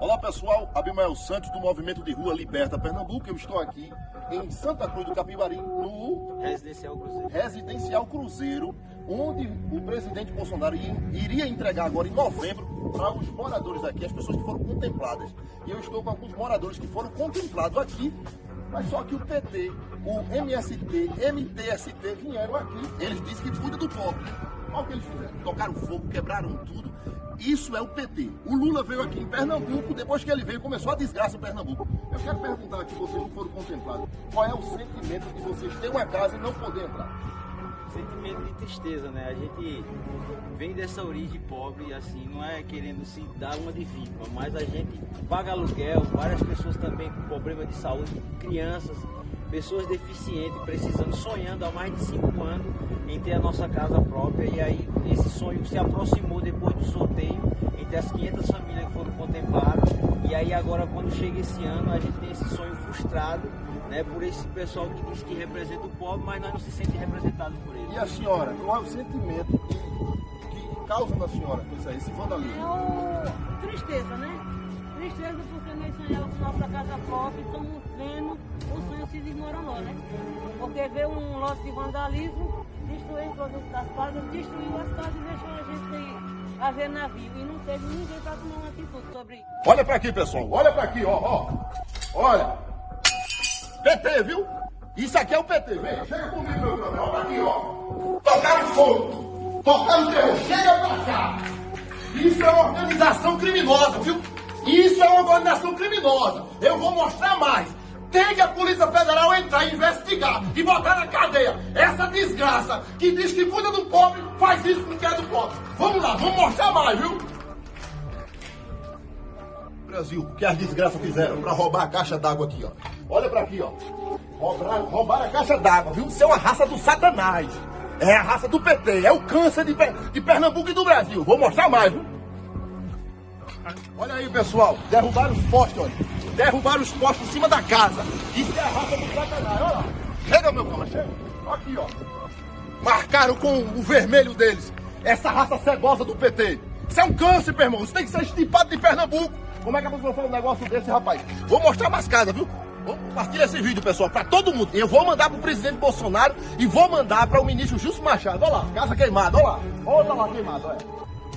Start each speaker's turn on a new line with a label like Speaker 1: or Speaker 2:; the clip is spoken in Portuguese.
Speaker 1: Olá pessoal, Abimael Santos do Movimento de Rua Liberta Pernambuco. Eu estou aqui em Santa Cruz do Capibari, no
Speaker 2: Residencial Cruzeiro.
Speaker 1: Residencial Cruzeiro, onde o presidente Bolsonaro iria entregar agora em novembro para os moradores daqui, as pessoas que foram contempladas. E eu estou com alguns moradores que foram contemplados aqui, mas só que o PT, o MST, MTST vieram aqui. Eles dizem que cuida do pobre. Olha o que eles fizeram. Tocaram fogo, quebraram tudo. Isso é o PT. O Lula veio aqui em Pernambuco, depois que ele veio, começou a desgraça em Pernambuco. Eu quero perguntar aqui, vocês que foram contemplados, qual é o sentimento de vocês terem uma casa e não poder entrar?
Speaker 2: Sentimento de tristeza, né? A gente vem dessa origem pobre, assim, não é querendo se dar uma de vítima, mas a gente paga aluguel, várias pessoas também com problema de saúde, crianças, pessoas deficientes, precisando, sonhando há mais de cinco anos em ter a nossa casa própria e aí esse sonho se aproximou depois do sorteio entre as 500 famílias que foram contempladas e aí agora quando chega esse ano a gente tem esse sonho frustrado né, por esse pessoal que diz que representa o pobre, mas nós não se sente representado por ele.
Speaker 1: E a senhora, qual é o sentimento que, que causa na senhora isso aí, esse vandalismo?
Speaker 3: É o... tristeza, né? Tristeza porque nós sonhamos com nossa casa própria e estamos vendo o sonho se desmoronou, né? Porque veio um lote de vandalismo, destruiu o produto das casas, destruiu as casas e deixou a gente a ver navio. E não teve ninguém para tomar uma atitude sobre.
Speaker 1: Olha para aqui, pessoal. Olha para aqui, ó, ó. Olha. PT, viu? Isso aqui é o PT. Vem, chega comigo, meu brother. Olha aqui, ó. Tocaram fogo. Tocaram terror. Chega pra cá. Isso é uma organização criminosa, viu? Isso é uma organização criminosa. Eu vou mostrar mais. Tem que a Polícia Federal entrar e investigar e botar na cadeia essa desgraça que diz que cuida do pobre, faz isso com quem é do pobre. Vamos lá, vamos mostrar mais, viu? Brasil, que as desgraças fizeram para roubar a caixa d'água aqui, ó. Olha para aqui, ó. Roubaram, roubaram a caixa d'água, viu? Isso é uma raça do satanás. É a raça do PT, é o câncer de, de Pernambuco e do Brasil. Vou mostrar mais, viu? Olha aí, pessoal. Derrubaram os postes, olha. Derrubaram os postes em cima da casa. Isso é a raça do satanás, olha lá. Chega, meu cama, chega. Aqui, ó. Marcaram com o vermelho deles. Essa raça cebosa do PT. Isso é um câncer, meu irmão. Isso tem que ser estipado de Pernambuco. Como é que a pessoa faz um negócio desse, rapaz? Vou mostrar mais casa, viu? Vou esse vídeo, pessoal, para todo mundo. Eu vou mandar pro presidente Bolsonaro e vou mandar para o ministro Justo Machado. Olha lá, casa queimada, olha lá. Olha lá queimada, olha.